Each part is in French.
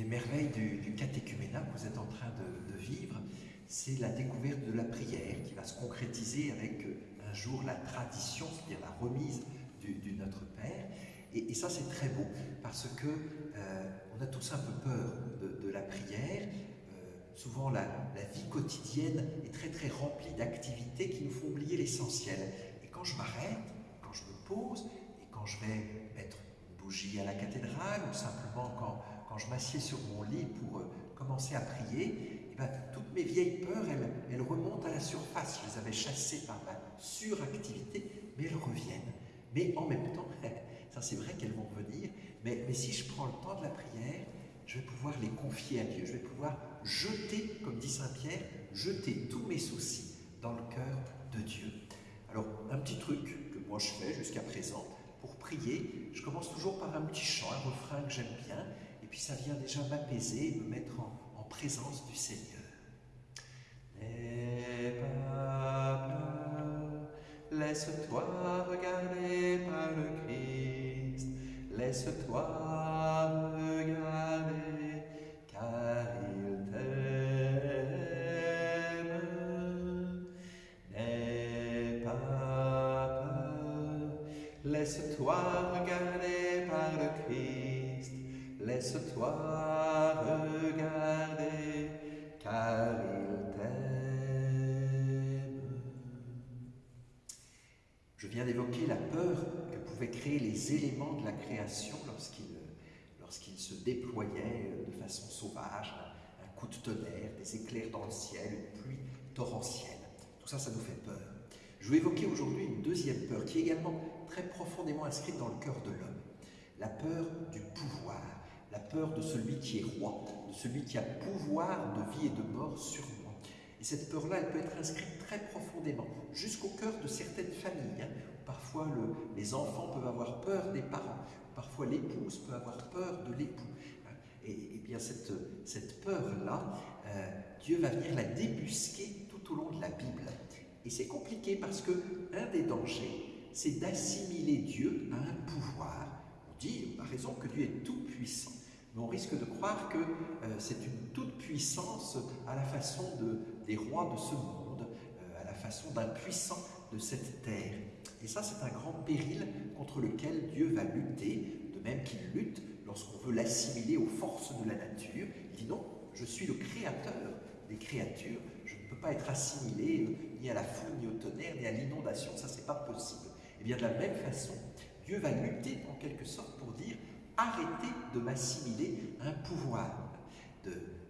des merveilles du, du catéchuménat que vous êtes en train de, vivre, c'est la découverte de la prière qui va se concrétiser avec euh, un jour la tradition, c'est-à-dire la remise du, Notre Père. Et, ça, c'est très beau parce que euh, on a tous un peu peur de, la prière. Euh, souvent, la, vie quotidienne est très très remplie d'activités qui nous font oublier l'essentiel. Et quand je m'arrête, quand je me pose et quand je vais mettre une bougie à la cathédrale ou simplement quand, quand je m'assieds sur mon lit pour euh, commencer à prier, eh ben, toutes mes vieilles peurs, elles, remontent à la surface. Je les avais chassées par ma suractivité, mais elles reviennent. Mais en même temps, ça c'est vrai qu'elles vont revenir, mais, mais si je prends le temps de la prière, je vais pouvoir les confier à Dieu. Je vais pouvoir jeter, comme dit Saint Pierre, jeter tous mes soucis dans le cœur de Dieu. Alors, un petit truc que moi je fais jusqu'à présent, pour prier, je commence toujours par un petit chant, un refrain que j'aime bien, et puis ça vient déjà m'apaiser, me mettre en, en, présence du Seigneur. N'aie pas peur, laisse-toi regarder par le Christ, laisse-toi regarder, car il t'aime. N'aie pas peur, laisse-toi regarder par le Christ, laisse-toi regarder, car il t'aime. Je viens d'évoquer la peur que pouvaient créer les éléments de la création lorsqu'ils se déployaient de façon sauvage, un, coup de tonnerre, des éclairs dans le ciel, une pluie torrentielle. Tout ça, ça nous fait peur. Je vais évoquer aujourd'hui une deuxième peur qui est également très profondément inscrite dans le cœur de l'homme. La peur du pouvoir, la peur de celui qui est roi, de celui qui a pouvoir de vie et de mort sur moi. Et cette peur-là, elle peut être inscrite très profondément, jusqu'au cœur de certaines familles. Hein. Parfois, le, les enfants peuvent avoir peur des parents, parfois l'épouse peut avoir peur de l'époux. Et, et, bien cette, cette peur-là, euh, Dieu va venir la débusquer tout au long de la Bible. Et c'est compliqué parce que un des dangers, c'est d'assimiler Dieu à un pouvoir. Dit, par raison, que Dieu est tout puissant. Mais on risque de croire que euh, c'est une toute puissance à la façon de, des rois de ce monde, euh, à la façon d'un puissant de cette terre. Et ça, c'est un grand péril contre lequel Dieu va lutter, de même qu'il lutte lorsqu'on veut l'assimiler aux forces de la nature. Il dit non, je suis le créateur des créatures, je ne peux pas être assimilé ni à la foule, ni au tonnerre, ni à l'inondation, ça c'est pas possible. Et bien de la même façon, Dieu va lutter en quelque sorte arrêtez de m'assimiler un pouvoir.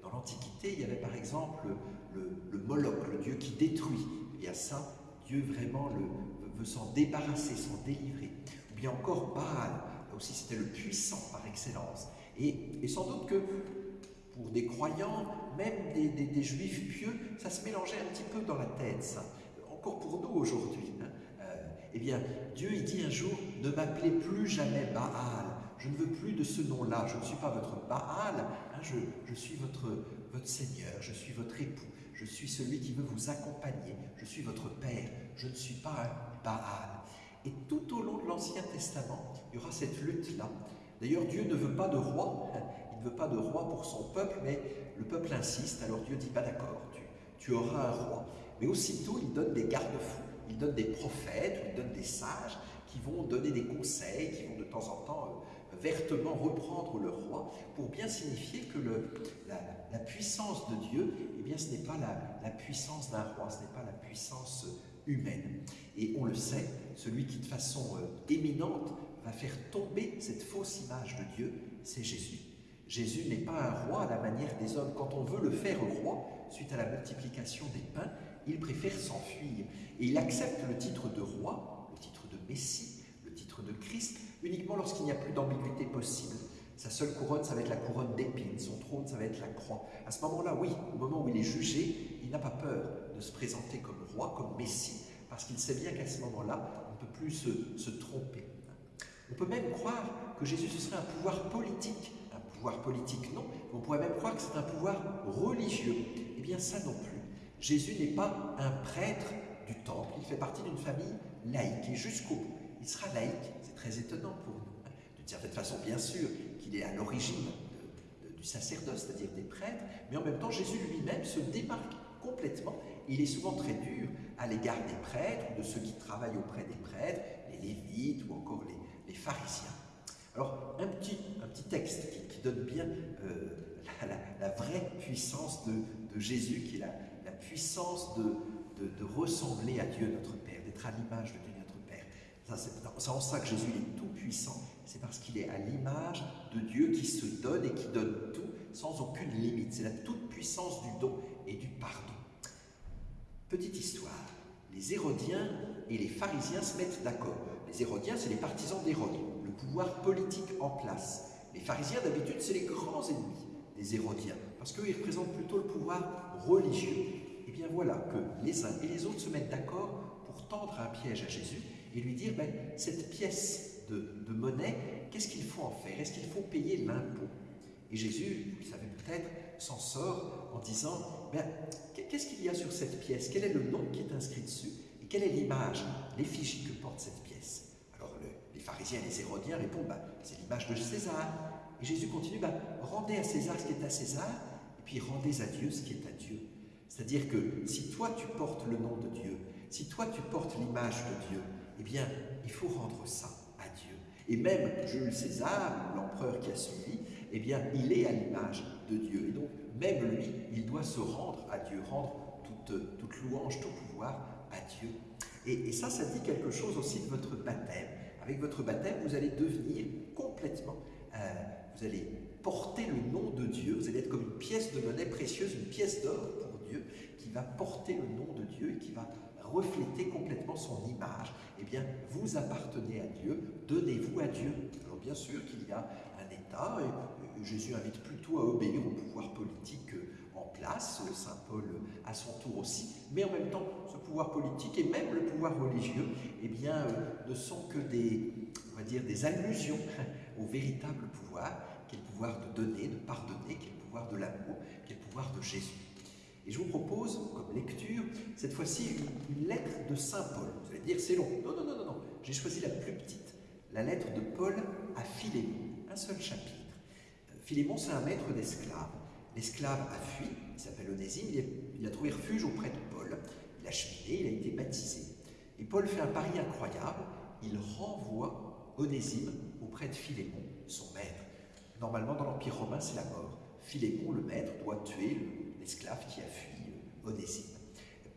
Dans l'Antiquité, il y avait par exemple le, Moloch, le dieu qui détruit. Et à ça, Dieu vraiment veut s'en débarrasser, s'en délivrer. Ou bien encore Baal, là aussi c'était le puissant par excellence. Et, sans doute que pour des croyants, même des, juifs pieux, ça se mélangeait un petit peu dans la tête, ça. Encore pour nous aujourd'hui. Hein. Euh, eh bien, Dieu il dit un jour, ne m'appelez plus jamais Baal. Je ne veux plus de ce nom-là. Je ne suis pas votre Baal. Hein, je, suis votre, Seigneur. Je suis votre époux. Je suis celui qui veut vous accompagner. Je suis votre Père. Je ne suis pas un Baal. Et tout au long de l'Ancien Testament, il y aura cette lutte-là. D'ailleurs, Dieu ne veut pas de roi. Il ne veut pas de roi pour son peuple, mais le peuple insiste. Alors Dieu dit, pas d'accord, tu, tu auras un roi. Mais aussitôt, il donne des garde-fous. Il donne des prophètes, il donne des sages qui vont donner des conseils, qui vont de temps en temps euh, vertement reprendre le roi pour bien signifier que la, puissance de Dieu, eh bien, ce n'est pas la, la puissance d'un roi, ce n'est pas la puissance humaine. Et on le sait, celui qui de façon euh, éminente va faire tomber cette fausse image de Dieu, c'est Jésus. Jésus n'est pas un roi à la manière des hommes. Quand on veut le faire roi, suite à la multiplication des pains, il préfère s'enfuir. Et il accepte le titre de roi, le titre de Messie, de Christ, uniquement lorsqu'il n'y a plus d'ambiguïté possible. Sa seule couronne, ça va être la couronne d'épines, son trône, ça va être la croix. À ce moment-là, oui, au moment où il est jugé, il n'a pas peur de se présenter comme roi, comme Messie, parce qu'il sait bien qu'à ce moment-là, on ne peut plus se, se, tromper. On peut même croire que Jésus, ce serait un pouvoir politique. Un pouvoir politique, non. On pourrait même croire que c'est un pouvoir religieux. Eh bien, ça non plus. Jésus n'est pas un prêtre du temple, il fait partie d'une famille laïque et jusqu'au. Il sera laïque, c'est très étonnant pour nous. D'une certaine façon, bien sûr, qu'il est à l'origine du sacerdoce, c'est-à-dire des prêtres, mais en même temps Jésus lui-même se démarque complètement. Il est souvent très dur à l'égard des prêtres ou de ceux qui travaillent auprès des prêtres, les lévites ou encore les, pharisiens. Alors, un petit, un petit texte qui, donne bien euh, la, vraie puissance de, Jésus, qui est la, puissance de, de, ressembler à Dieu notre Père, d'être à l'image de Dieu. C'est en ça que Jésus est tout puissant, c'est parce qu'il est à l'image de Dieu qui se donne et qui donne tout sans aucune limite. C'est la toute puissance du don et du pardon. Petite histoire, les Hérodiens et les pharisiens se mettent d'accord. Les Hérodiens, c'est les partisans d'Hérode, le pouvoir politique en place. Les pharisiens, d'habitude, c'est les grands ennemis des Hérodiens, parce qu'eux, ils représentent plutôt le pouvoir religieux. Et eh bien voilà que les uns et les autres se mettent d'accord pour tendre un piège à Jésus et lui dire, ben, cette pièce de, monnaie, qu'est-ce qu'il faut en faire? Est-ce qu'il faut payer l'impôt? Et Jésus, vous le savez peut-être, s'en sort en disant, ben, qu'est-ce qu'il y a sur cette pièce? Quel est le nom qui est inscrit dessus? Et quelle est l'image, l'effigie que porte cette pièce? Alors les pharisiens et les hérodiens répondent, ben, c'est l'image de César. Et Jésus continue, rendez à César ce qui est à César, et puis rendez à Dieu ce qui est à Dieu. C'est-à-dire que si toi tu portes le nom de Dieu, si toi tu portes l'image de Dieu, eh bien, il faut rendre ça à Dieu. Et même Jules César, l'empereur qui a suivi, eh bien, il est à l'image de Dieu. Et donc, même lui, il doit se rendre à Dieu, rendre toute, toute louange, tout pouvoir à Dieu. Et, ça, ça dit quelque chose aussi de votre baptême. Avec votre baptême, vous allez devenir complètement, euh, vous allez porter le nom de Dieu, vous allez être comme une pièce de monnaie précieuse, une pièce d'or pour Dieu, qui va porter le nom de Dieu et qui va refléter complètement son image. Eh bien, vous appartenez à Dieu, donnez-vous à Dieu. Alors bien sûr qu'il y a un État, et Jésus invite plutôt à obéir au pouvoir politique en place, Saint Paul à son tour aussi, mais en même temps, ce pouvoir politique et même le pouvoir religieux, eh bien, euh, ne sont que des, des allusions au véritable pouvoir, qui est le pouvoir de donner, de pardonner, qui est le pouvoir de l'amour, qui est le pouvoir de Jésus. Et je vous propose, comme lecture, cette fois-ci, une, lettre de Saint Paul. Vous allez dire, c'est long. Non, non, non, non, non. J'ai choisi la plus petite, la lettre de Paul à Philémon, un seul chapitre. Euh, Philémon, c'est un maître d'esclaves. L'esclave a fui, il s'appelle Onésime, il a, trouvé refuge auprès de Paul. Il a cheminé, il a été baptisé. Et Paul fait un pari incroyable, il renvoie Onésime auprès de Philémon, son maître. Normalement, dans l'Empire romain, c'est la mort. Philémon, le maître, doit tuer l'esclave qui a fui euh, Onésime.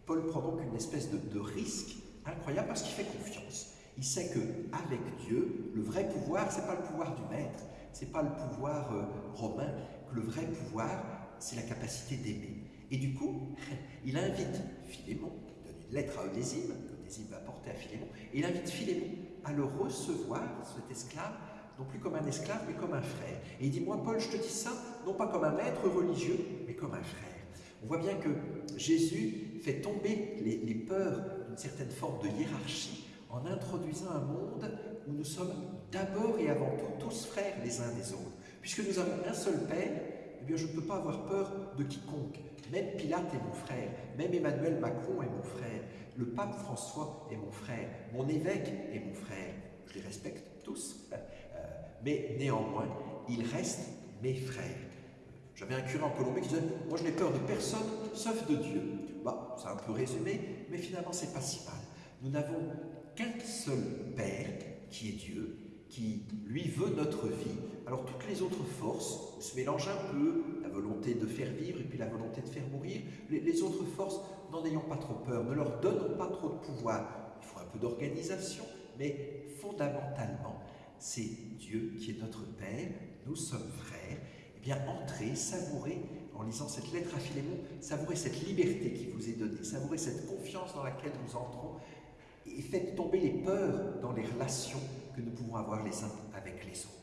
Paul prend donc une espèce de, risque incroyable parce qu'il fait confiance. Il sait que avec Dieu, le vrai pouvoir, c'est pas le pouvoir du maître, c'est pas le pouvoir euh, romain, que le vrai pouvoir, c'est la capacité d'aimer. Et du coup, il invite Philémon, il donne une lettre à Onésime, qu'Onésime va porter à Philémon, et il invite Philémon à le recevoir, cet esclave, non plus comme un esclave, mais comme un frère. Et il dit, moi, Paul, je te dis ça, non pas comme un maître religieux, mais comme un frère. On voit bien que Jésus fait tomber les, peurs d'une certaine forme de hiérarchie en introduisant un monde où nous sommes d'abord et avant tout tous frères les uns des autres. Puisque nous avons un seul Père, eh bien je ne peux pas avoir peur de quiconque. Même Pilate est mon frère, même Emmanuel Macron est mon frère, le pape François est mon frère, mon évêque est mon frère. Je les respecte tous, euh, mais néanmoins, ils restent mes frères. J'avais un curé en Colombie qui disait Moi, je n'ai peur de personne sauf de Dieu. Bah, c'est un peu résumé, mais finalement, c'est pas si mal. Nous n'avons qu'un seul Père, qui est Dieu, qui, lui, veut notre vie. Alors, toutes les autres forces se mélangent un peu la volonté de faire vivre et puis la volonté de faire mourir. Les, les autres forces, n'en ayons pas trop peur, ne leur donnons pas trop de pouvoir. Il faut un peu d'organisation, mais fondamentalement, c'est Dieu qui est notre Père, nous sommes frères bien entrez, savourez, en lisant cette lettre à Philémon, savourez cette liberté qui vous est donnée, savourez cette confiance dans laquelle nous entrons, et faites tomber les peurs dans les relations que nous pouvons avoir les uns avec les autres.